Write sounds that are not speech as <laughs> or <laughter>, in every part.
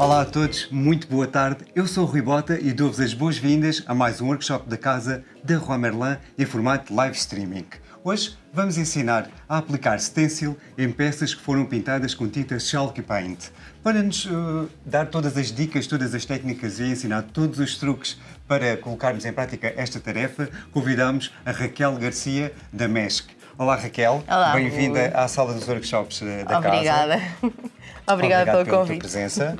Olá a todos, muito boa tarde. Eu sou o Rui Bota e dou-vos as boas-vindas a mais um workshop da casa da Rua Merlin em formato live streaming. Hoje vamos ensinar a aplicar stencil em peças que foram pintadas com tinta Chalky Paint. Para nos uh, dar todas as dicas, todas as técnicas e ensinar todos os truques para colocarmos em prática esta tarefa, convidamos a Raquel Garcia da MESC. Olá Raquel, bem-vinda à sala dos workshops uh, da Obrigada. casa. <laughs> Obrigada. Obrigado pelo pela convite. tua presença.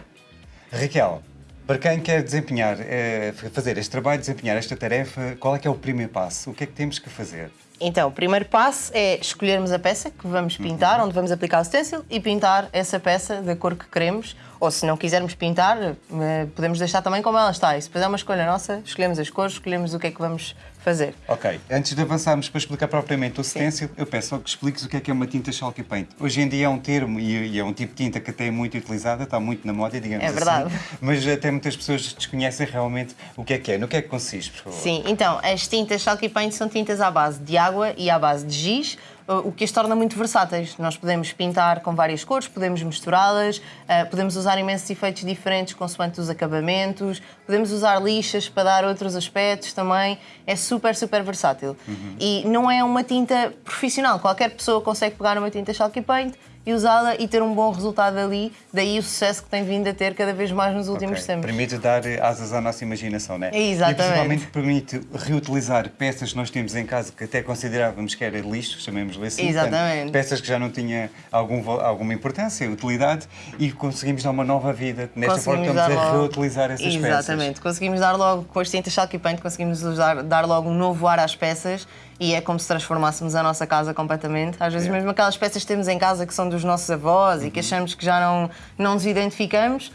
Raquel, para quem quer desempenhar, eh, fazer este trabalho, desempenhar esta tarefa, qual é que é o primeiro passo? O que é que temos que fazer? Então, o primeiro passo é escolhermos a peça que vamos pintar, Uhum. onde vamos aplicar o stencil e pintar essa peça da cor que queremos. Ou se não quisermos pintar, eh, podemos deixar também como ela está. E se depois é uma escolha nossa, escolhemos as cores, escolhemos o que é que vamos fazer. Ok, antes de avançarmos para explicar propriamente o stencil, eu peço só que expliques o que é que é uma tinta Chalky Paint. Hoje em dia é um termo e é um tipo de tinta que até é muito utilizada, está muito na moda, digamos É assim. verdade. Mas até muitas pessoas desconhecem realmente o que é que é. No que é que consiste, por favor? Sim, então, as tintas Chalky Paint são tintas à base de água e à base de giz, o que as torna muito versáteis. Nós podemos pintar com várias cores, podemos misturá-las, eh, podemos usar imensos efeitos diferentes consoante os acabamentos, podemos usar lixas para dar outros aspectos também. É super, super versátil. E não é uma tinta profissional. Qualquer pessoa consegue pegar uma tinta Chalky Paint e usá-la e ter um bom resultado ali. Daí o sucesso que tem vindo a ter cada vez mais nos últimos Ok, tempos. Permite dar asas à nossa imaginação, não é? Exatamente. E principalmente permite reutilizar peças que nós temos em casa que até considerávamos que era lixo, chamemos-lhe assim. Exatamente. Portanto, peças que já não tinham algum, alguma importância, utilidade e conseguimos dar uma nova vida. Nesta forma estamos a logo- reutilizar essas peças. Exatamente. Conseguimos dar logo, com as tintas Chalky Paint, conseguimos usar, dar logo um novo ar às peças e é como se transformássemos a nossa casa completamente. Às vezes É. mesmo aquelas peças que temos em casa que são dos nossos avós Uhum. e que achamos que já não, não nos identificamos,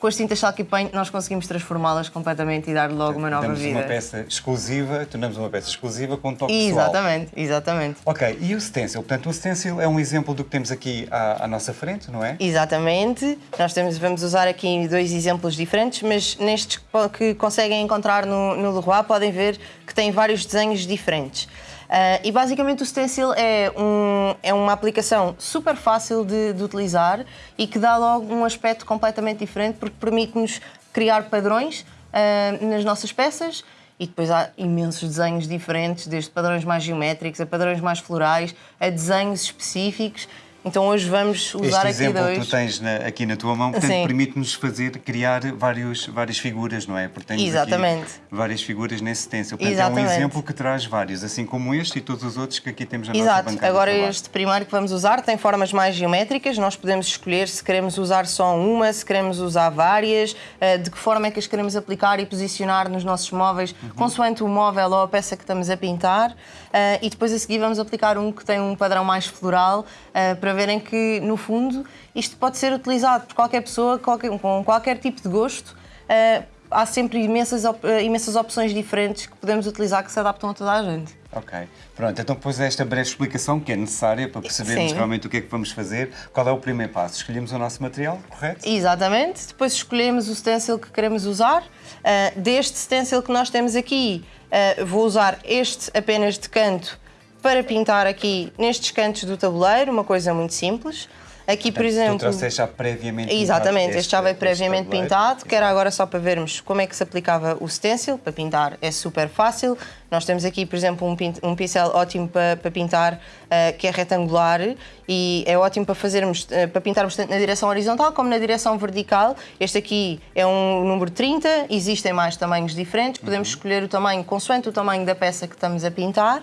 com as tintas Chalky Paint nós conseguimos transformá-las completamente e dar logo uma nova Damos vida. uma peça exclusiva, tornamos uma peça exclusiva com um toque pessoal. Exatamente, exatamente. Ok, e o stencil? Portanto, o stencil é um exemplo do que temos aqui à, à nossa frente, não é? Exatamente. Nós temos, vamos usar aqui dois exemplos diferentes, mas nestes que conseguem encontrar no, no Leroy podem ver que tem vários desenhos diferentes. Ah, e basicamente o stencil é, um- é uma aplicação super fácil de, de utilizar e que dá logo um aspecto completamente diferente porque permite-nos criar padrões ah, nas nossas peças e depois há imensos desenhos diferentes, desde padrões mais geométricos a padrões mais florais, a desenhos específicos. Então hoje vamos usar Este aqui exemplo dois. que tu tens na- aqui na tua mão, portanto, permite-nos fazer, criar vários, várias figuras, não é? Exatamente. várias figuras nesse stencil. Portanto, é um Exatamente. exemplo que traz vários, assim como este e todos os outros que aqui temos na nossa Exato, bancada. agora este primeiro que vamos usar tem formas mais geométricas, nós podemos escolher se queremos usar só uma, se queremos usar várias, eh, de que forma é que as queremos aplicar e posicionar nos nossos móveis, Uhum. consoante o móvel ou a peça que estamos a pintar. Eh, E depois a seguir vamos aplicar um que tem um padrão mais floral, eh, para verem que, no fundo, isto pode ser utilizado por qualquer pessoa, qualquer- com qualquer tipo de gosto. Eh, Há sempre imensas, op- eh, imensas opções diferentes que podemos utilizar que se adaptam a toda a gente. Ok, pronto, então depois esta breve explicação que é necessária para percebermos Sim. realmente o que é que vamos fazer. Qual é o primeiro passo? Escolhemos o nosso material, correto? Exatamente. Depois escolhemos o stencil que queremos usar. Ah, deste stencil que nós temos aqui, ah, vou usar este apenas de canto para pintar aqui nestes cantos do tabuleiro, uma coisa muito simples. Aqui, por exemplo. Tu trouxeste já previamente Exatamente, este, já veio este previamente pintado, que era agora só para vermos como é que se aplicava o stencil, para pintar é super fácil. Nós temos aqui, por exemplo, um, um pincel ótimo para, para pintar, ah, que é retangular e é ótimo para fazermos, ah, para pintarmos tanto na direção horizontal como na direção vertical. Este aqui é um número 30, existem mais tamanhos diferentes, podemos escolher o tamanho consoante o tamanho da peça que estamos a pintar.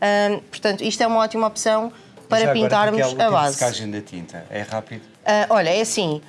Ah, portanto, isto é uma ótima opção para Já pintarmos o a tempo de base. secagem da tinta é rápido? Ah, olha, é assim.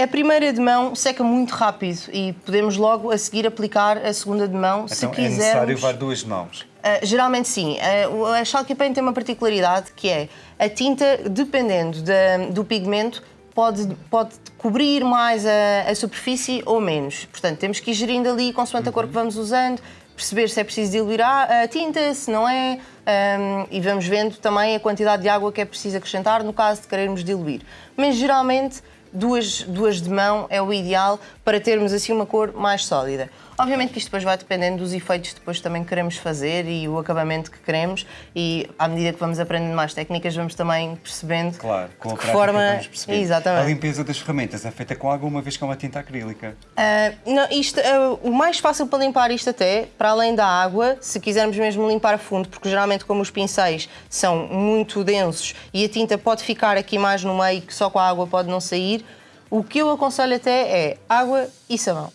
A primeira de mão seca muito rápido e podemos logo a seguir aplicar a segunda de mão se então é necessário quisermos. levar duas mãos. Ah, geralmente sim. O- a Chalky Paint tem uma particularidade que é a tinta, dependendo da- do pigmento, pode, pode cobrir mais a, a superfície ou menos. Portanto, temos que ir gerindo ali consoante a cor que vamos usando, perceber se é preciso diluir a, tinta, se não é, ahm, e vamos vendo também a quantidade de água que é preciso acrescentar no caso de querermos diluir. Mas geralmente duas, duas de mão é o ideal para termos assim uma cor mais sólida. Obviamente que isto depois vai dependendo dos efeitos que depois também queremos fazer e o acabamento que queremos e à medida que vamos aprendendo mais técnicas vamos também percebendo Claro, com a que forma... vamos. Exatamente. A limpeza das ferramentas é feita com água uma vez que é uma tinta acrílica. Ah, não, isto, ah, o mais fácil para limpar isto até, para além da água, se quisermos mesmo limpar a fundo, porque geralmente como os pincéis são muito densos e a tinta pode ficar aqui mais no meio, que só com a água pode não sair, o que eu aconselho até é água e sabão.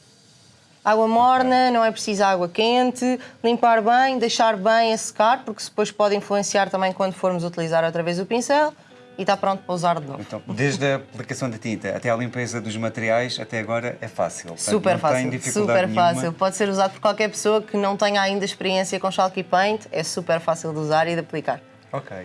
Água morna, não é preciso água quente, limpar bem, deixar bem a secar, porque depois pode influenciar também quando formos utilizar outra vez o pincel e está pronto para usar de novo. Então, desde a aplicação da tinta até a limpeza dos materiais, até agora é fácil. Portanto, Super fácil, super nenhuma. fácil. Pode ser usado por qualquer pessoa que não tenha ainda experiência com Chalky Paint. É super fácil de usar e de aplicar. Ok.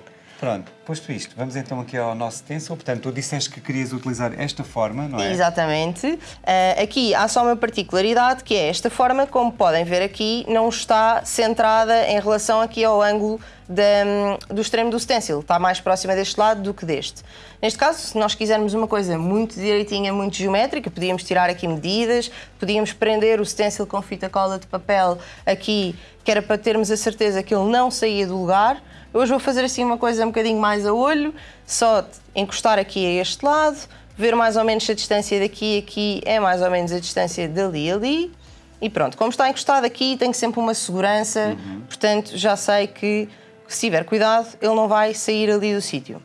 Pronto, posto isto, vamos então aqui ao nosso stencil. Portanto, tu disseste que querias utilizar esta forma, não é? Exatamente. Ah, aqui há só uma particularidade que é esta forma, como podem ver aqui, não está centrada em relação aqui ao ângulo da- do extremo do stencil. Está mais próxima deste lado do que deste. Neste caso, se nós quisermos uma coisa muito direitinha, muito geométrica, podíamos tirar aqui medidas, podíamos prender o stencil com fita cola de papel aqui, que era para termos a certeza que ele não saía do lugar. Hoje vou fazer assim uma coisa um bocadinho mais a olho, só encostar aqui a este lado, ver mais ou menos se a distância daqui a aqui é mais ou menos a distância dali a ali. E pronto, como está encostado aqui, tenho sempre uma segurança, portanto já sei que se tiver cuidado, ele não vai sair ali do sítio.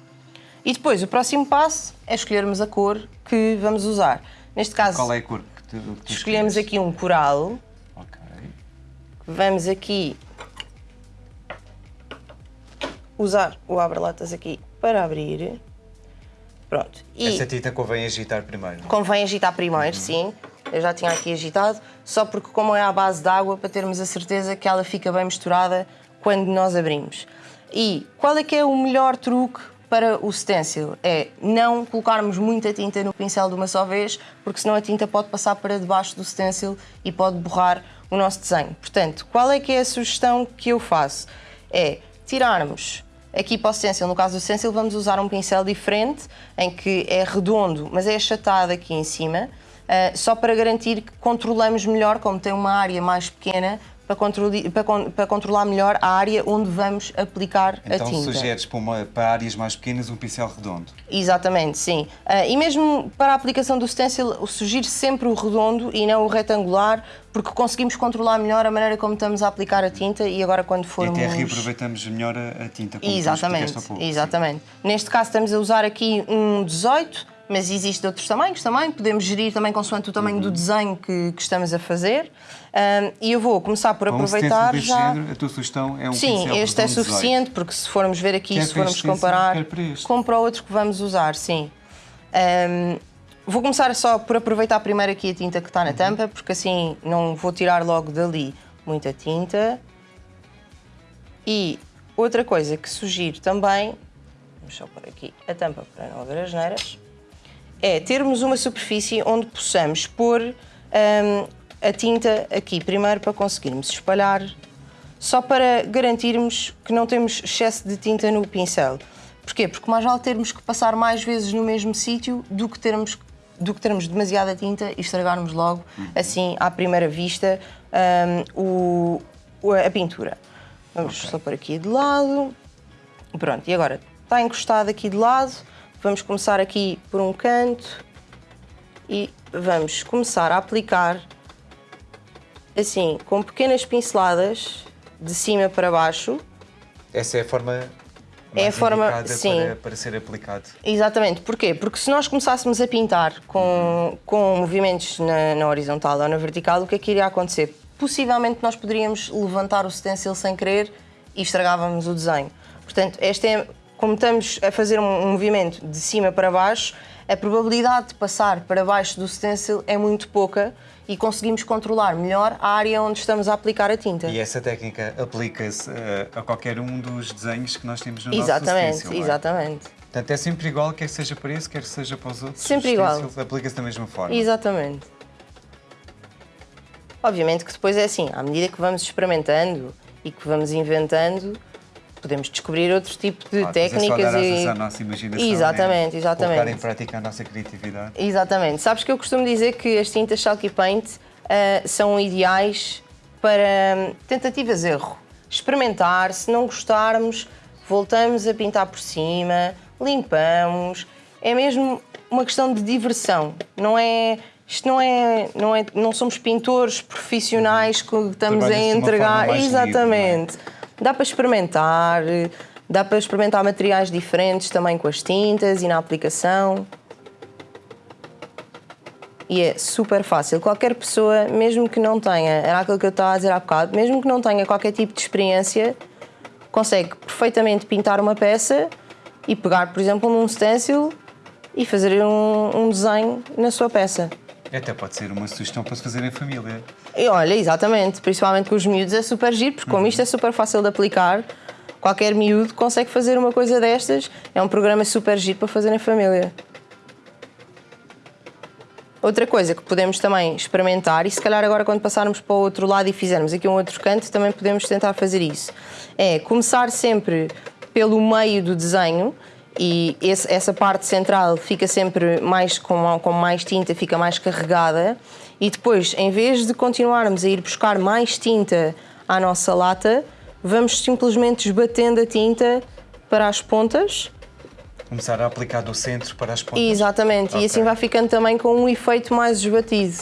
E depois, o próximo passo é escolhermos a cor que vamos usar. Neste caso, Qual é a cor que tu, que tu escolhemos escolhes? aqui um coral. Ok. Vamos aqui usar o abre-latas aqui para abrir. Pronto. E Essa tinta convém agitar primeiro. é? convém agitar primeiro, sim. Eu já tinha aqui agitado, só porque como é à base de água, para termos a certeza que ela fica bem misturada quando nós abrimos. E qual é que é o melhor truque para o stencil? É não colocarmos muita tinta no pincel de uma só vez, porque senão a tinta pode passar para debaixo do stencil e pode borrar o nosso desenho. Portanto, qual é que é a sugestão que eu faço? É tirarmos Aqui para o stencil, no caso do stencil, vamos usar um pincel diferente, em que é redondo, mas é achatado aqui em cima, ah, só para garantir que controlamos melhor, como tem uma área mais pequena, para, para para controlar melhor a área onde vamos aplicar Então a tinta. sugeres para, uma- para áreas mais pequenas um pincel redondo. Exatamente, sim. Ah, e mesmo para a aplicação do stencil, sugiro sempre o redondo e não o retangular, porque conseguimos controlar melhor a maneira como estamos a aplicar a tinta e agora quando E formos... até reaproveitamos melhor a, tinta. Como Exatamente, pouco, sim. exatamente. Neste caso estamos a usar aqui um 18, mas existem outros tamanhos também, podemos gerir também consoante o tamanho Uhum. do desenho que, que estamos a fazer. Ahm, e eu vou começar por um aproveitar deste já... género, a tua sugestão é um Sim, este é redondo 18. suficiente, porque se formos ver aqui, Quer se formos comparar quer para o outro que vamos usar, sim. Ahm, vou começar só por aproveitar primeiro aqui a tinta que está Uhum. na tampa, porque assim não vou tirar logo dali muita tinta. E outra coisa que sugiro também, vamos só pôr aqui a tampa para não haver as neiras, é termos uma superfície onde possamos pôr hum, a tinta aqui primeiro para conseguirmos espalhar, só para garantirmos que não temos excesso de tinta no pincel. Porquê? Porque mais vale termos que passar mais vezes no mesmo sítio do que termos do que termos demasiada tinta e estragarmos logo, assim, à primeira vista, hum, o- a pintura. Vamos só pôr aqui de lado. Pronto, e agora está encostado aqui de lado. Vamos começar aqui por um canto e vamos começar a aplicar assim, com pequenas pinceladas de cima para baixo. Essa é a forma É a forma- sim. Para, para ser aplicado. Exatamente, porquê? Porque se nós começássemos a pintar com, com movimentos na, na horizontal ou na vertical, o que é que iria acontecer? Possivelmente nós poderíamos levantar o stencil sem querer e estragávamos o desenho. Portanto, este é, como estamos a fazer um, movimento de cima para baixo, a probabilidade de passar para baixo do stencil é muito pouca e conseguimos controlar melhor a área onde estamos a aplicar a tinta. E essa técnica aplica-se eh, a qualquer um dos desenhos que nós temos no Exatamente, nosso stencil. não é? exatamente. Portanto, é sempre igual, quer seja para esse, quer seja para os outros. Sempre igual. Aplica-se da mesma forma. Exatamente. Obviamente que depois é assim, à medida que vamos experimentando e que vamos inventando, podemos descobrir outro tipo de é só técnicas dar e. à nossa imaginação. Exatamente, né? exatamente. Colocar em prática a nossa criatividade. Exatamente. Sabes que eu costumo dizer que as tintas Chalky Paint uh, são ideais para hum, tentativas-erro. Experimentar, se não gostarmos, voltamos a pintar por cima, limpamos. É mesmo uma questão de diversão, não é isto não é, não é, não somos pintores profissionais que estamos a entregar. Exatamente. Livre, é? Dá para experimentar, dá para experimentar materiais diferentes também com as tintas e na aplicação. E é super fácil. Qualquer pessoa, mesmo que não tenha, era aquilo que eu estava a dizer há bocado, mesmo que não tenha qualquer tipo de experiência, consegue perfeitamente pintar uma peça e pegar, por exemplo, num stencil e fazer um, um desenho na sua peça. Até pode ser uma sugestão para se fazer em família. E olha, exatamente, principalmente com os miúdos é super giro, porque como uhum. isto é super fácil de aplicar, qualquer miúdo consegue fazer uma coisa destas. É um programa super giro para fazer em família. Outra coisa que podemos também experimentar, e se calhar agora quando passarmos para o outro lado e fizermos aqui um outro canto, também podemos tentar fazer isso, é começar sempre pelo meio do desenho, e esse, essa parte central fica sempre mais com, com mais tinta, fica mais carregada e depois, em vez de continuarmos a ir buscar mais tinta à nossa lata, vamos simplesmente esbatendo a tinta para as pontas. Começar a aplicar do centro para as pontas. Exatamente, okay. e assim vai ficando também com um efeito mais esbatido,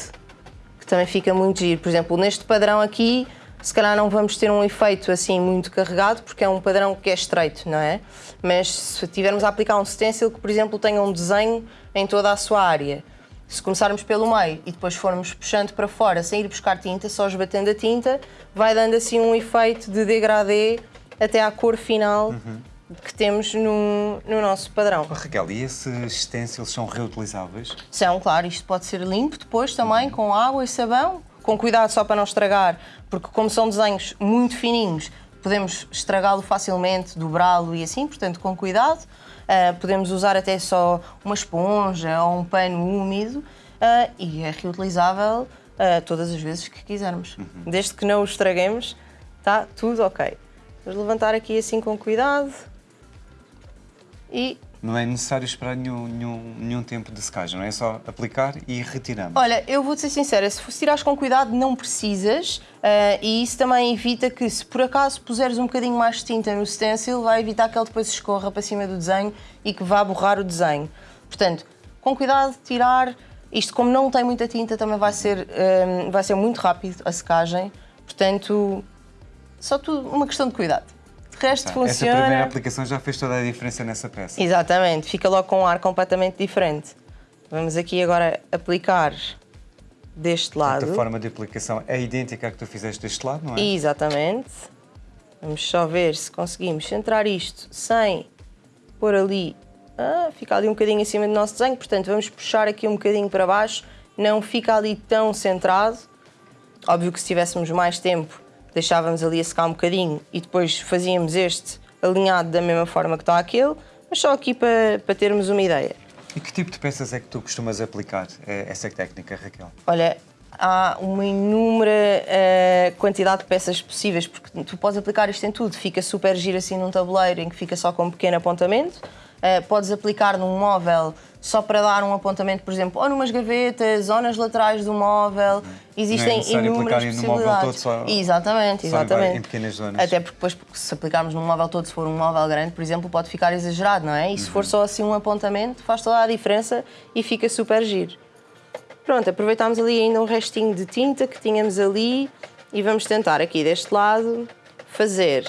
que também fica muito giro. Por exemplo, neste padrão aqui, se calhar não vamos ter um efeito assim muito carregado, porque é um padrão que é estreito, não é? Mas se tivermos a aplicar um stencil que, por exemplo, tenha um desenho em toda a sua área, se começarmos pelo meio e depois formos puxando para fora sem ir buscar tinta, só esbatendo a tinta, vai dando assim um efeito de degradê até à cor final uhum. que temos no, no nosso padrão. Oh, Raquel, e esses stencils são reutilizáveis? São, claro. Isto pode ser limpo depois também, uhum. com água e sabão com cuidado só para não estragar, porque como são desenhos muito fininhos, podemos estragá-lo facilmente, dobrá-lo e assim, portanto, com cuidado. Uh, podemos usar até só uma esponja ou um pano úmido uh, e é reutilizável uh, todas as vezes que quisermos. Uhum. Desde que não o estraguemos, está tudo ok. Vamos levantar aqui assim com cuidado e não é necessário esperar nenhum, nenhum, nenhum tempo de secagem, não é? é só aplicar e retiramos. Olha, eu vou-te ser sincera, se tirares com cuidado não precisas uh, e isso também evita que se por acaso puseres um bocadinho mais de tinta no stencil vai evitar que ele depois escorra para cima do desenho e que vá borrar o desenho. Portanto, com cuidado, tirar, isto como não tem muita tinta também vai ser, um, eh, vai ser muito rápido a secagem, portanto, só tudo uma questão de cuidado. Resto funciona. Essa primeira aplicação já fez toda a diferença nessa peça. Exatamente, fica logo com um ar completamente diferente. Vamos aqui agora aplicar deste lado. A forma de aplicação é idêntica à que tu fizeste deste lado, não é? Exatamente. Vamos só ver se conseguimos centrar isto sem pôr ali. Ah, fica ali um bocadinho acima do nosso desenho, portanto vamos puxar aqui um bocadinho para baixo, não fica ali tão centrado. Óbvio que se tivéssemos mais tempo deixávamos ali a secar um bocadinho e depois fazíamos este alinhado da mesma forma que está aquele, mas só aqui para, para termos uma ideia. E que tipo de peças é que tu costumas aplicar eh, essa técnica, Raquel? Olha, há uma inúmera uh, quantidade de peças possíveis, porque tu podes aplicar isto em tudo. Fica super giro assim num tabuleiro em que fica só com um pequeno apontamento. Uh, podes aplicar num móvel só para dar um apontamento, por exemplo, ou numas gavetas, ou nas laterais do móvel. Existem Não é inúmeras possibilidades. No móvel todo só, exatamente, exatamente. Em pequenas zonas. Até porque depois, se aplicarmos num móvel todo, se for um móvel grande, por exemplo, pode ficar exagerado, não é? E se for uhum. só assim um apontamento, faz toda a diferença e fica super giro. Pronto, aproveitámos ali ainda um restinho de tinta que tínhamos ali e vamos tentar aqui deste lado fazer,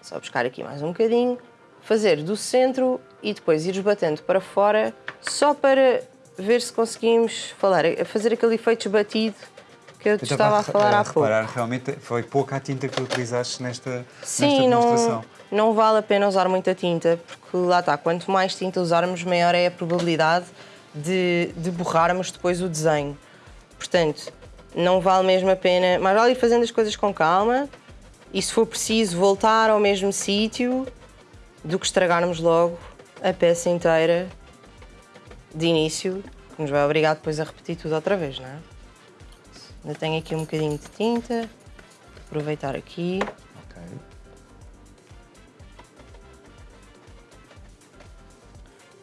só buscar aqui mais um bocadinho, fazer do centro e depois ir batendo para fora só para ver se conseguimos falar, fazer aquele efeito batido que eu te estava a falar há pouco. realmente foi pouca a tinta que utilizaste nesta, Sim, nesta demonstração. Não, não vale a pena usar muita tinta, porque lá está, quanto mais tinta usarmos, maior é a probabilidade de, de borrarmos depois o desenho. Portanto, não vale mesmo a pena, mas vale ir fazendo as coisas com calma e se for preciso voltar ao mesmo sítio do que estragarmos logo a peça inteira de início, que nos vai obrigar depois a repetir tudo outra vez, não é? Ainda tenho aqui um bocadinho de tinta, aproveitar aqui.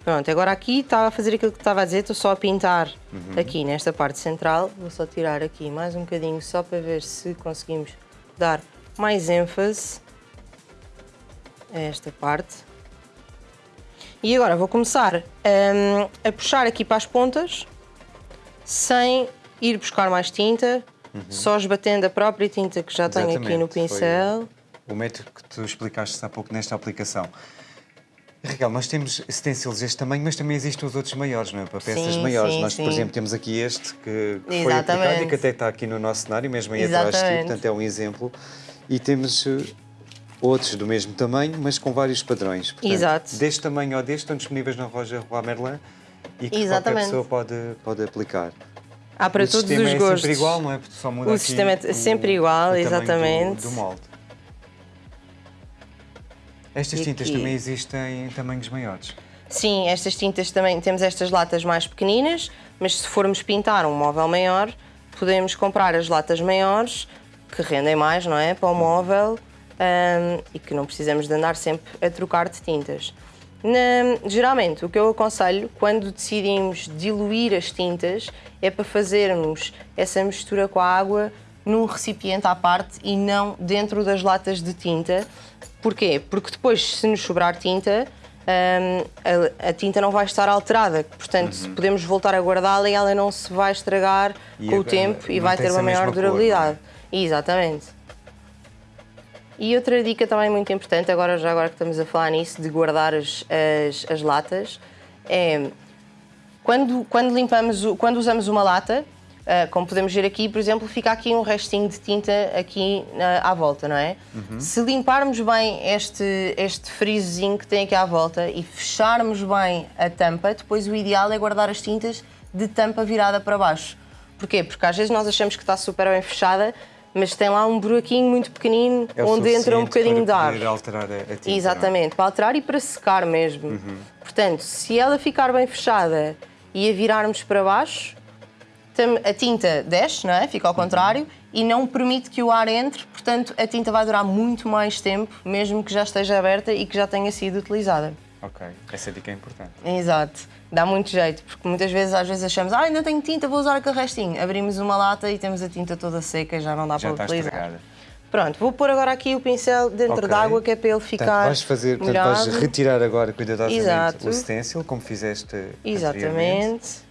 Pronto, agora aqui estava a fazer aquilo que estava a dizer, estou só a pintar aqui nesta parte central. Vou só tirar aqui mais um bocadinho só para ver se conseguimos dar mais ênfase a esta parte. E agora vou começar hum, a puxar aqui para as pontas sem ir buscar mais tinta, só esbatendo a própria tinta que já tenho aqui no Exatamente, foi pincel. O método que tu explicaste há pouco nesta aplicação. Raquel, nós temos stencils deste tamanho, mas também existem os outros maiores, não é? Para peças Sim, maiores. sim, nós, por sim. exemplo, temos aqui este que, que foi aplicado Exatamente. e que até está aqui no nosso cenário, mesmo aí atrás Exatamente. portanto é um exemplo. E temos eh, outros do mesmo tamanho, mas com vários padrões. Portanto, Exato. Deste tamanho ou deste estão disponíveis na loja Roi Merlin e que qualquer Exatamente. pessoa pode, pode aplicar. Há para o todos sistema os é gostos. sempre igual, não é? Porque só muda O sistema é sempre igual, o tamanho do- exatamente. Do, molde. Estas E tintas aqui? também existem em tamanhos maiores. Sim, estas tintas também, temos estas latas mais pequeninas, mas se formos pintar um móvel maior, podemos comprar as latas maiores, que rendem mais, não é? Para o móvel hum, e que não precisamos de andar sempre a trocar de tintas. Na- geralmente, o que eu aconselho quando decidimos diluir as tintas é para fazermos essa mistura com a água num recipiente à parte e não dentro das latas de tinta. Porquê? Porque depois, se nos sobrar tinta, hum, a, a tinta não vai estar alterada. Portanto, podemos voltar a guardá-la e ela não se vai estragar E com o tempo e vai ter uma maior mesma cor, não é? durabilidade. Exatamente. E outra dica também muito importante, agora já agora que estamos a falar nisso, de guardar as, as, as latas, é quando, quando limpamos, quando usamos uma lata, ah, como podemos ver aqui, por exemplo, fica aqui um restinho de tinta aqui na- à volta, não é? Se limparmos bem este, este frisozinho que tem aqui à volta e fecharmos bem a tampa, depois o ideal é guardar as tintas de tampa virada para baixo. Porquê? Porque às vezes nós achamos que está super bem fechada, mas tem lá um buraquinho muito pequenino É onde entra um bocadinho de para ar. poder alterar a, tinta. é? Exatamente, para alterar e para secar mesmo. Uhum. Portanto, se ela ficar bem fechada e a virarmos para baixo, a tinta desce, não é? Fica ao contrário e não permite que o ar entre, portanto, a tinta vai durar muito mais tempo, mesmo que já esteja aberta e que já tenha sido utilizada. Ok, essa dica é importante. Exato, dá muito jeito, porque muitas vezes às vezes achamos, ah, ainda tenho tinta, vou usar aquele restinho. Abrimos uma lata e temos a tinta toda seca e já não dá Já para utilizar. estragada. Pronto, vou pôr agora aqui o pincel dentro Ok. d'água, que é para ele ficar Portanto, vais fazer, portanto, vais retirar agora cuidadosamente Exato. o stencil, como fizeste. Exatamente.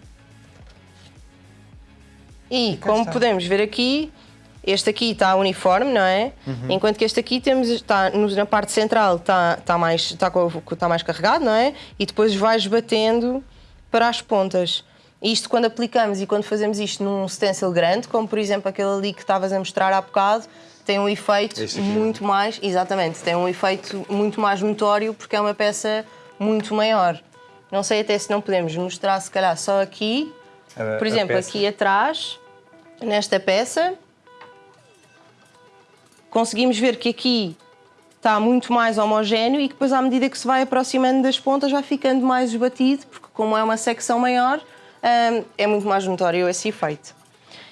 E cá como está. podemos ver aqui, este aqui está uniforme, não é? Uhum. Enquanto que este aqui temos, está na parte central está, está, mais, está, está mais carregado, não é? E depois vais batendo para as pontas. Isto quando aplicamos e quando fazemos isto num stencil grande, como por exemplo aquele ali que estavas a mostrar há bocado, tem um efeito Este aqui, muito mais, exatamente, tem um efeito muito mais notório porque é uma peça muito maior. Não sei até se não podemos mostrar se calhar só aqui, A- por exemplo, aqui atrás, nesta peça, conseguimos ver que aqui está muito mais homogéneo e que depois, à medida que se vai aproximando das pontas, vai ficando mais esbatido, porque como é uma secção maior, hum, é muito mais notório esse efeito.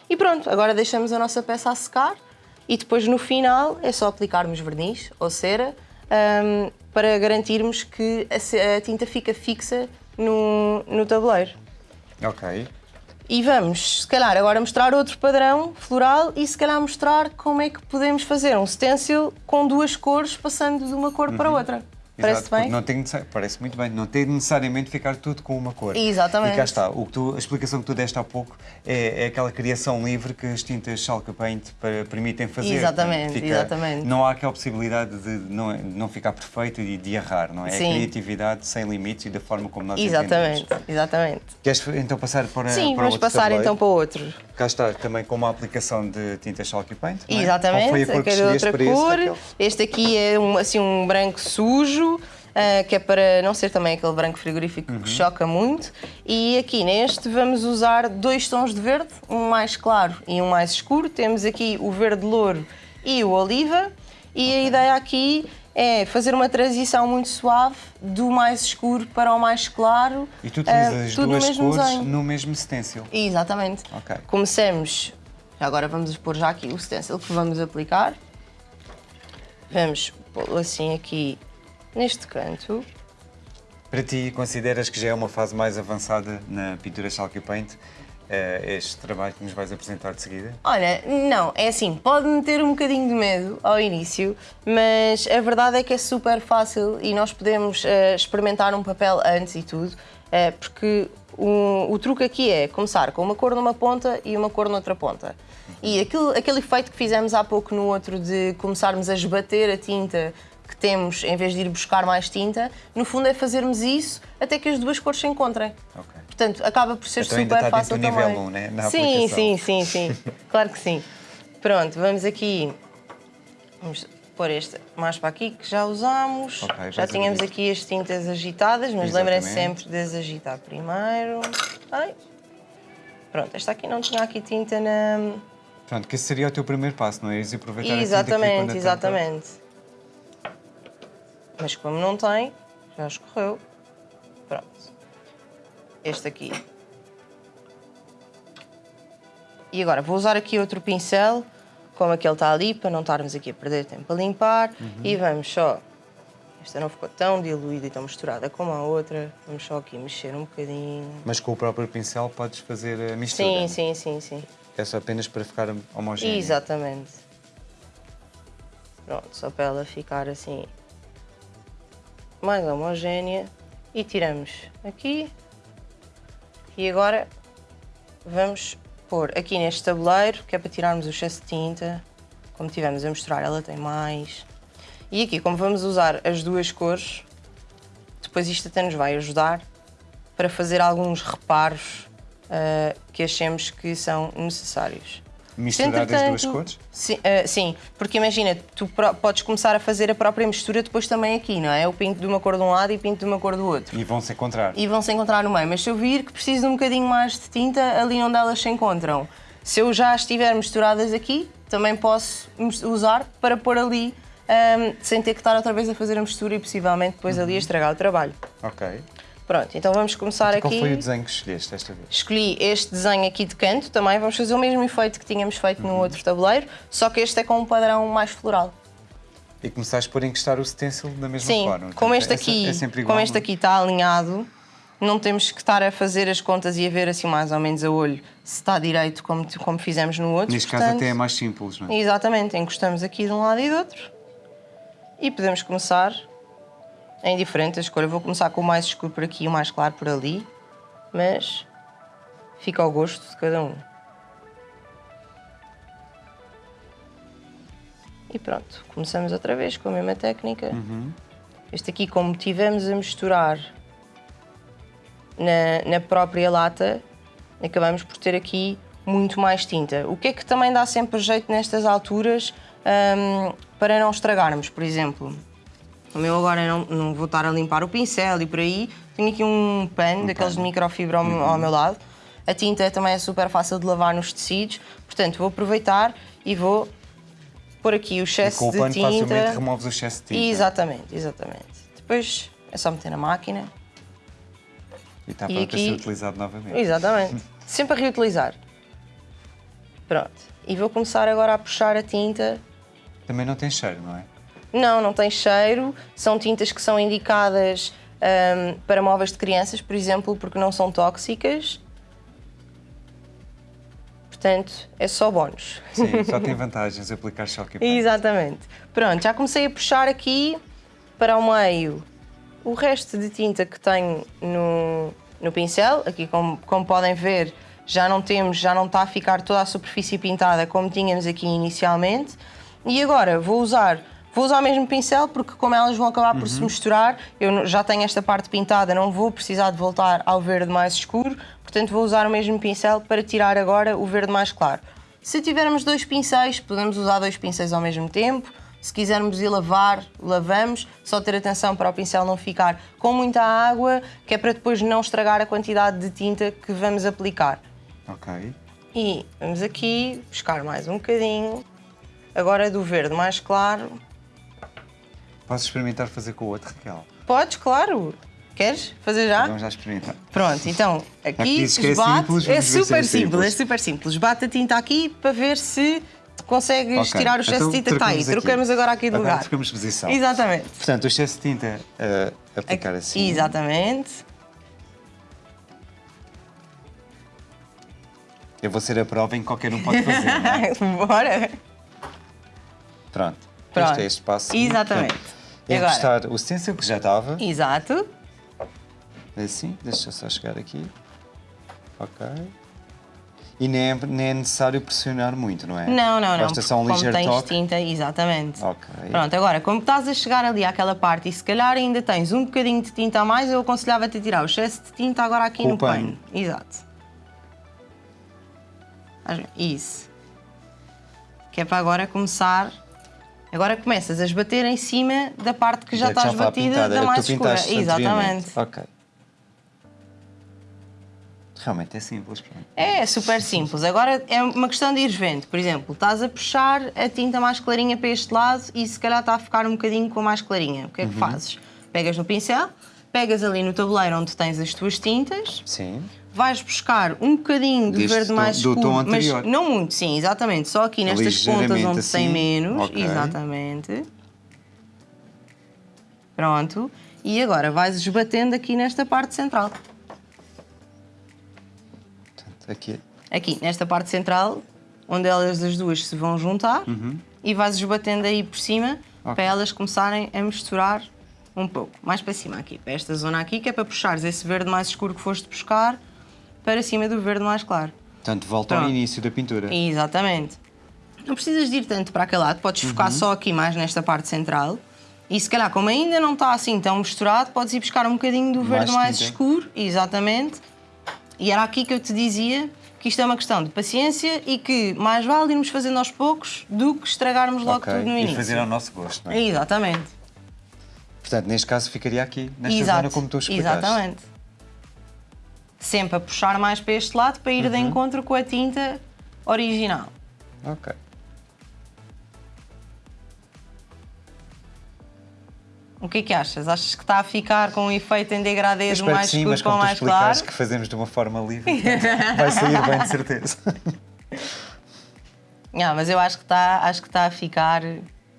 E pronto, agora deixamos a nossa peça a secar e depois no final é só aplicarmos verniz ou cera hum, para garantirmos que a, tinta fica fixa no, no tabuleiro. Ok. E vamos, se calhar, agora mostrar outro padrão floral e se calhar mostrar como é que podemos fazer um stencil com duas cores passando de uma cor para outra. Parece Exato, bem? Não tem parece muito bem. Não tem necessariamente ficar tudo com uma cor. Exatamente. E cá está. O que tu- a explicação que tu deste há pouco é, é aquela criação livre que as tintas Chalca Paint para- permitem fazer. Exatamente, Fica- exatamente. Não há aquela possibilidade de não, de não ficar perfeito e de errar, não é? É Sim. a criatividade sem limites e da forma como nós Exatamente, entendemos. exatamente. Queres então passar para, Sim, para vamos passar tabuleiro? então para outro. Cá está também com uma aplicação de tinta Chalky Paint. não é? Exatamente, Qual foi a cor que escolheste outra cor. Este aqui é um, assim, um branco sujo, ah, que é para não ser também aquele branco frigorífico Uhum. que choca muito. E aqui neste vamos usar dois tons de verde, um mais claro e um mais escuro. Temos aqui o verde louro e o oliva. E a ideia aqui é fazer uma transição muito suave do mais escuro para o mais claro. E tu utilizas no duas mesmo cores desenho. no mesmo stencil. Exatamente. Ok. Começamos. Agora vamos pôr já aqui o stencil que vamos aplicar. Vamos pô-lo assim aqui neste canto. Para ti, consideras que já é uma fase mais avançada na pintura Chalky Paint? eh, este trabalho que nos vais apresentar de seguida? Olha, não, é assim, pode-me ter um bocadinho de medo ao início, mas a verdade é que é super fácil e nós podemos uh, experimentar um papel antes e tudo, uh, porque o, o, truque aqui é começar com uma cor numa ponta e uma cor noutra ponta. E aquilo, aquele efeito que fizemos há pouco no outro de começarmos a esbater a tinta que temos, em vez de ir buscar mais tinta, no fundo é fazermos isso até que as duas cores se encontrem. Okay. Portanto, acaba por ser então super ainda está fácil também. nível 1, né? Na sim, sim, sim, sim. <laughs> claro que sim. Pronto, vamos aqui. Vamos pôr este mais para aqui que já usámos. Okay, já tínhamos aqui as tintas agitadas, mas lembrem-se sempre de as agitar primeiro. Ai. Pronto, esta aqui não tinha aqui tinta na. Pronto, que esse seria o teu primeiro passo, não é? E aproveitar exatamente, a exatamente. Mas como não tem, já escorreu. Pronto este aqui. E agora vou usar aqui outro pincel, como aquele está ali, para não estarmos aqui a perder tempo a limpar. Uhum. E vamos só... Esta não ficou tão diluída e tão misturada como a outra. Vamos só aqui mexer um bocadinho. Mas com o próprio pincel podes fazer a mistura? Sim, sim, sim, sim. É só apenas para ficar homogéneo? Exatamente. Pronto, só para ela ficar assim mais homogénea. E tiramos aqui e agora vamos pôr aqui neste tabuleiro, que é para tirarmos o excesso de tinta. Como tivemos a mostrar, ela tem mais. E aqui, como vamos usar as duas cores, depois isto até nos vai ajudar para fazer alguns reparos uh, que achemos que são necessários. Misturar as duas cores? Sim, uh, sim, porque imagina, tu podes começar a fazer a própria mistura depois também aqui, não é? Eu pinto de uma cor de um lado e pinto de uma cor do outro. E vão se encontrar. E vão se encontrar no meio. Mas se eu vir que preciso de um bocadinho mais de tinta ali onde elas se encontram, se eu já estiver misturadas aqui, também posso usar para pôr ali um, sem ter que estar outra vez a fazer a mistura e possivelmente depois uhum. ali a estragar o trabalho. Ok. Pronto, então vamos começar então, aqui. Qual foi o desenho que escolheste esta vez? Escolhi este desenho aqui de canto também. Vamos fazer o mesmo efeito que tínhamos feito uhum. no outro tabuleiro, só que este é com um padrão mais floral. E começaste por encostar o stencil da mesma Sim, forma. Sim, como este aqui, é, é como este aqui está alinhado, não temos que estar a fazer as contas e a ver assim mais ou menos a olho se está direito como, como fizemos no outro. Neste portanto, caso até é mais simples, não é? Exatamente, encostamos aqui de um lado e do outro e podemos começar é indiferente a escolha. Vou começar com o mais escuro por aqui e o mais claro por ali, mas fica ao gosto de cada um. E pronto, começamos outra vez com a mesma técnica. Uhum. Este aqui, como tivemos a misturar na, na própria lata, acabamos por ter aqui muito mais tinta. O que é que também dá sempre jeito nestas alturas um, para não estragarmos, por exemplo? O meu agora não, não vou estar a limpar o pincel e por aí. Tenho aqui um pano um daqueles de microfibra ao, uhum. ao, meu lado. A tinta também é super fácil de lavar nos tecidos. Portanto, vou aproveitar e vou pôr aqui o excesso e com de o pano tinta. facilmente removes o excesso de tinta. Exatamente, exatamente. Depois é só meter na máquina. E está pronto aqui... ser utilizado novamente. Exatamente. <laughs> Sempre a reutilizar. Pronto. E vou começar agora a puxar a tinta. Também não tem cheiro, não é? Não, não tem cheiro. São tintas que são indicadas um, para móveis de crianças, por exemplo, porque não são tóxicas. Portanto, é só bónus. Sim, só tem vantagens aplicar choque <laughs> Exatamente. Pronto, já comecei a puxar aqui para o meio o resto de tinta que tenho no, no pincel. Aqui, como, como podem ver, já não temos, já não está a ficar toda a superfície pintada como tínhamos aqui inicialmente. E agora vou usar Vou usar o mesmo pincel porque como elas vão acabar por uhum. se misturar, eu já tenho esta parte pintada, não vou precisar de voltar ao verde mais escuro, portanto vou usar o mesmo pincel para tirar agora o verde mais claro. Se tivermos dois pincéis, podemos usar dois pincéis ao mesmo tempo. Se quisermos ir lavar, lavamos. Só ter atenção para o pincel não ficar com muita água, que é para depois não estragar a quantidade de tinta que vamos aplicar. Ok. E vamos aqui buscar mais um bocadinho. Agora do verde mais claro Posso experimentar fazer com o outro, Raquel? Podes, claro. Queres fazer já? Vamos já experimentar. Pronto, então aqui é bate, simples, é super é simples, simples, é super simples. Bate a tinta aqui para ver se consegues okay. tirar o excesso então, de tinta está aí. Trocamos agora aqui de agora lugar. Trocamos posição. Exatamente. Portanto, o excesso de tinta uh, aplicar assim. Exatamente. Eu vou ser a prova em que qualquer um pode fazer, é? <laughs> Bora. Pronto. Pronto. Este é este passo. Exatamente. É Agora. encostar o stencil que já estava. Exato. Assim, deixa eu só chegar aqui. Ok. E nem é, nem é necessário pressionar muito, não é? Não, não, não. Basta só um ligeiro como tens toque. tinta, exatamente. Ok. Pronto, agora, como estás a chegar ali àquela parte e se calhar ainda tens um bocadinho de tinta a mais, eu aconselhava-te a tirar o excesso de tinta agora aqui Com no pano. pano. Exato. Isso. Que é para agora começar. Agora começas a esbater em cima da parte que já estás estava batida da mais escura. Exatamente. Ok. Realmente é simples. pronto. É super simples. Agora é uma questão de ires vendo. Por exemplo, estás a puxar a tinta mais clarinha para este lado e se calhar está a ficar um bocadinho com a mais clarinha. O que é Uhum. que fazes? Pegas no pincel, pegas ali no tabuleiro onde tens as tuas tintas, Sim. Vais buscar um bocadinho de Deste verde tom- mais do escuro, tom mas não muito, sim, exatamente. Só aqui nestas pontas onde tem assim. menos. Ok. Exatamente. Pronto. E agora vais esbatendo aqui nesta parte central. Aqui. aqui nesta parte central, onde elas as duas se vão juntar e vais esbatendo aí por cima Ok. para elas começarem a misturar um pouco. Mais para cima aqui, para esta zona aqui, que é para puxares esse verde mais escuro que foste buscar para cima do verde mais claro. Portanto, volta ao Pronto. início da pintura. Exatamente. Não precisas de ir tanto para aquele lado, podes Uhum. focar só aqui mais nesta parte central. E se calhar, como ainda não está assim tão misturado, podes ir buscar um bocadinho do verde Mais escuro. Exatamente. E era aqui que eu te dizia que isto é uma questão de paciência e que mais vale irmos fazendo aos poucos do que estragarmos logo Ok. tudo no E início. fazer ao nosso gosto, não é? Exatamente. Portanto, neste caso ficaria aqui, nesta Exato. zona como tu explicaste. Exatamente. Sempre a puxar mais para este lado para ir Uhum. de encontro com a tinta original. Ok. O que é que achas? Achas que está a ficar com um efeito em degradê do mais sim, escuro com o mais claro? que fazemos de uma forma livre, <laughs> vai sair bem de certeza. <laughs> Não, mas eu acho que está, acho que está a ficar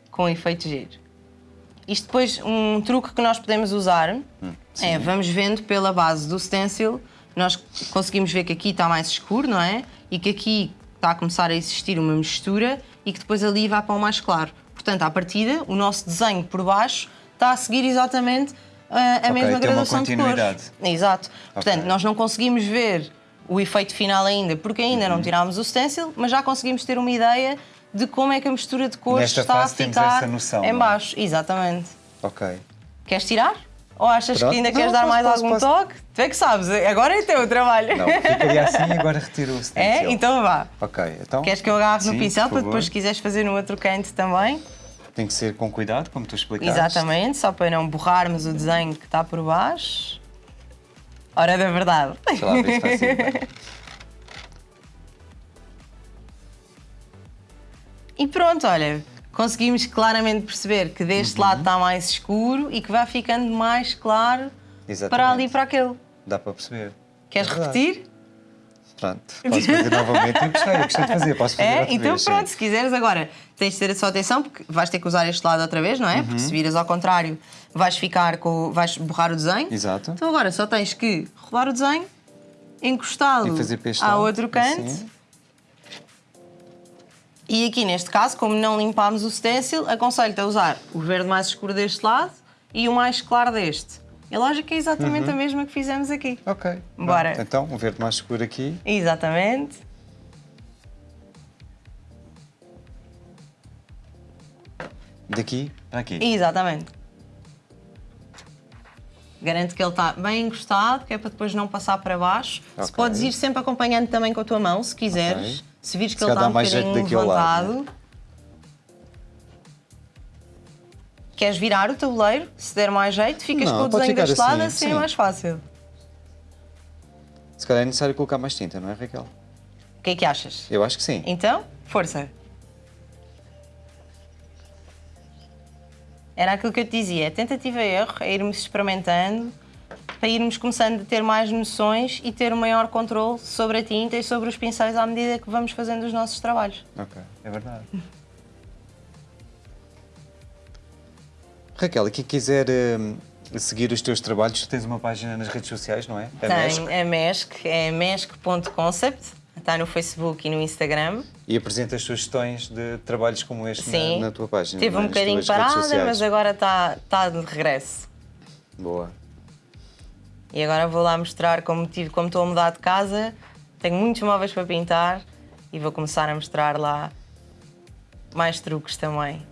com um efeito giro. Isto depois, um truque que nós podemos usar Hum, é, vamos vendo pela base do stencil, nós conseguimos ver que aqui está mais escuro, não é? E que aqui está a começar a existir uma mistura e que depois ali vai para o mais claro. Portanto, à partida, o nosso desenho por baixo está a seguir exatamente a Ok, mesma tem uma graduação de cores. Exato. Portanto, Ok. nós não conseguimos ver o efeito final ainda, porque ainda Uhum. não tirámos o stencil, mas já conseguimos ter uma ideia de como é que a mistura de cores Nesta está a ficar noção, em é? baixo. Exatamente. ok. Queres tirar? Ou achas Pronto. que ainda Não, queres dar mais posso, algum posso. toque? Tu é que sabes, agora é teu o trabalho. Não, ficaria assim e agora retiro o <laughs> stencil. É? Então vá. Ok, então... Queres que eu agarre no pincel para depois, se quiseres fazer no outro canto também? Tem que ser com cuidado, como tu explicaste. Exatamente, só para não borrarmos o desenho que está por baixo. Hora da verdade. Deixa lá ver se sair <laughs> bem. E pronto, olha, conseguimos claramente perceber que deste Uhum. lado está mais escuro e que vai ficando mais claro Exatamente. para ali e para aquele. Dá para perceber. Queres É repetir? Pronto, posso fazer novamente. Eu gostei, eu gostei de fazer, posso fazer É? outra Então vez, sim. pronto, se quiseres agora, tens de ter a sua atenção porque vais ter que usar este lado outra vez, não é? Uhum. Porque se viras ao contrário, vais ficar com. vais borrar o desenho. Exato. Então agora só tens que rodar o desenho, encostá-lo ao outro canto. assim. E aqui neste caso, como não limpámos o stencil, aconselho-te a usar o verde mais escuro deste lado e o mais claro deste. A lógica é exatamente Uhum. a mesma que fizemos aqui. Ok. Bora. pronto. Então, um verde mais escuro aqui. Exatamente. Daqui para aqui. Exatamente. Garanto que ele está bem encostado, que é para depois não passar para baixo. Se Ok. podes ir sempre acompanhando também com a tua mão, se quiseres. Ok. Se vires que Se ele está um mais jeito bocadinho daquele lado, né? levantado. Queres virar o tabuleiro? Se der mais jeito, ficas Não, com o desenho deste lado, assim, assim é sim. mais fácil. Se calhar é necessário colocar mais tinta, não é, Raquel? O que é que achas? Eu acho que sim. Então, força. Era aquilo que eu te dizia, tentativa e erro, é irmos experimentando, para irmos começando a ter mais noções e ter um maior controle sobre a tinta e sobre os pincéis à medida que vamos fazendo os nossos trabalhos. Ok, é verdade. Raquel, e quem quiser hum, seguir os teus trabalhos, tu tens uma página nas redes sociais, não é? A Mesh. Tem a MESC, é mesk.concept, está no Facebook e no Instagram. E apresentas sugestões de trabalhos como este na- Sim. na, tua página. Teve não é? um Nas bocadinho parada, mas agora está está de regresso. Boa. E agora vou lá mostrar como tive, como estou a mudar de casa. Tenho muitos móveis para pintar e vou começar a mostrar lá mais truques também.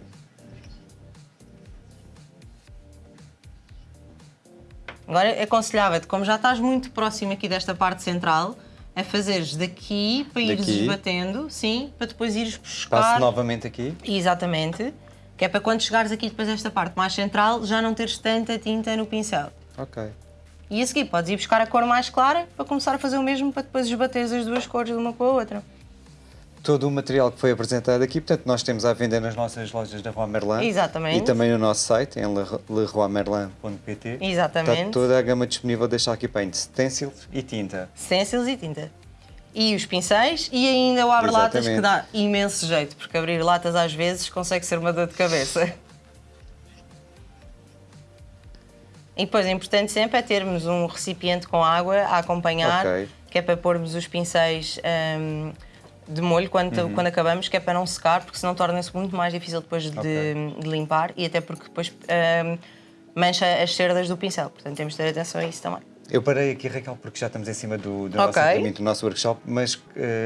Agora aconselhava-te, como já estás muito próximo aqui desta parte central, a fazeres daqui para ires Daqui. esbatendo, sim, para depois ires buscar. Passo novamente aqui. Exatamente. Que é para quando chegares aqui depois a esta parte mais central já não teres tanta tinta no pincel. Ok. E a seguir podes ir buscar a cor mais clara para começar a fazer o mesmo para depois esbateres as duas cores de uma com a outra. Todo o material que foi apresentado aqui, portanto, nós temos à venda nas nossas lojas da Rua Merlin. Exatamente. E também no nosso site, em leroymerlin.pt. Exatamente. Está toda a gama disponível, deixar aqui paint, stencils e tinta. Stencils e tinta. E os pincéis e ainda o abre-latas que dá imenso jeito, porque abrir latas às vezes consegue ser uma dor de cabeça. E depois é importante sempre é termos um recipiente com água a acompanhar, Ok. que é para pormos os pincéis hum, de molho quando, Uhum. quando acabamos, que é para não secar, porque senão torna-se muito mais difícil depois de, de limpar e até porque depois hum, mancha as cerdas do pincel. Portanto, temos de ter atenção a isso também. Eu parei aqui, Raquel, porque já estamos em cima do, do nosso Ok. treinamento, do nosso workshop, mas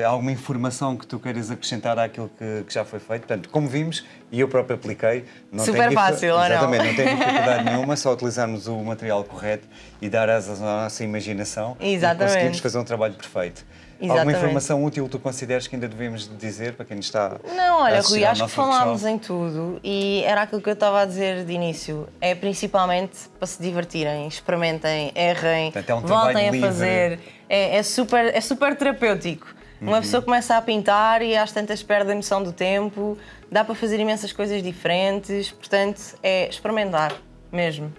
há alguma informação que tu queiras acrescentar àquilo que, que já foi feito? Portanto, como vimos, e eu próprio apliquei... Não Super tem fácil, ou não? Exatamente, não tem <laughs> dificuldade nenhuma, só utilizarmos o material correto e dar asas à nossa imaginação Exatamente. e conseguimos fazer um trabalho perfeito. Alguma Exatamente. informação útil tu consideres que ainda devemos dizer para quem está Não, a olha, assistir Rui, acho que falámos em tudo e era aquilo que eu estava a dizer de início. É principalmente para se divertirem, experimentem, errem, Portanto, é um voltem a livre. fazer. É, é super, é super terapêutico. Uma Uhum. pessoa começa a pintar e às tantas perde a noção do tempo, dá para fazer imensas coisas diferentes, portanto, é experimentar mesmo.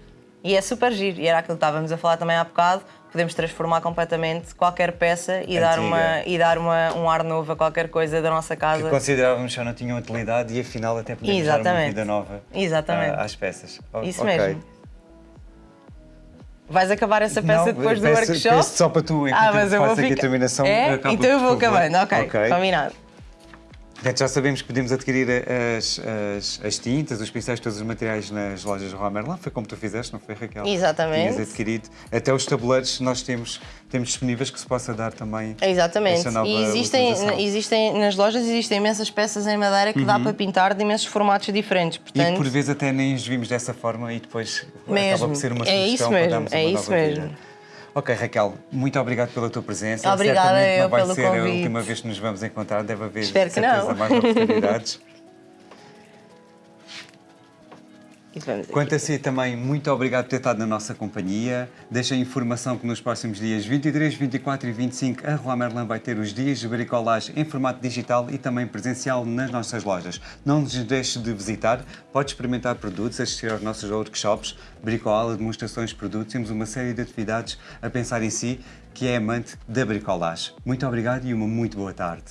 E é super giro, e era aquilo que estávamos a falar também há bocado, podemos transformar completamente qualquer peça e dar, Antiga. uma, e dar uma, um ar novo a qualquer coisa da nossa casa. que considerávamos que já não tinham utilidade e afinal até podemos dar uma Exatamente. vida nova Exatamente. ah, às peças. Isso ok. mesmo. Vais acabar essa peça Não, depois do peço- workshop? peço só para tu, enquanto ah, mas eu vou faço aqui a ficar... terminação, É? acaba, então eu vou acabando, ok, Ok. combinado. Portanto, já sabemos que podemos adquirir as, as, as tintas, os pincéis, todos os materiais nas lojas Roi Merlin. Foi como tu fizeste, não foi, Raquel? Exatamente. Tinhas adquirido. Até os tabuleiros nós temos, temos disponíveis que se possa dar também Exatamente. E existem, utilização. existem, nas lojas existem imensas peças em madeira que dá para pintar de imensos formatos diferentes. Uhum. E Portanto, por vezes até nem os vimos dessa forma e depois acaba Mesmo. por ser uma É sugestão isso para mesmo, darmos é uma isso mesmo. vida. Ok, Raquel, muito obrigado pela tua presença. Obrigada Certamente eu não vai pelo ser a convite. última vez que nos vamos encontrar, deve haver Espero que certeza não. mais oportunidades. <laughs> Quanto a si também, muito obrigado por ter estado na nossa companhia. Deixa a informação que nos próximos dias 23, 24 e 25 a Rua Merlin vai ter os dias de bricolagem em formato digital e também presencial nas nossas lojas. Não nos deixe de visitar, pode experimentar produtos, assistir aos nossos workshops, bricola, demonstrações de produtos. Temos uma série de atividades a pensar em si, que é amante da bricolagem. Muito obrigado e uma muito boa tarde.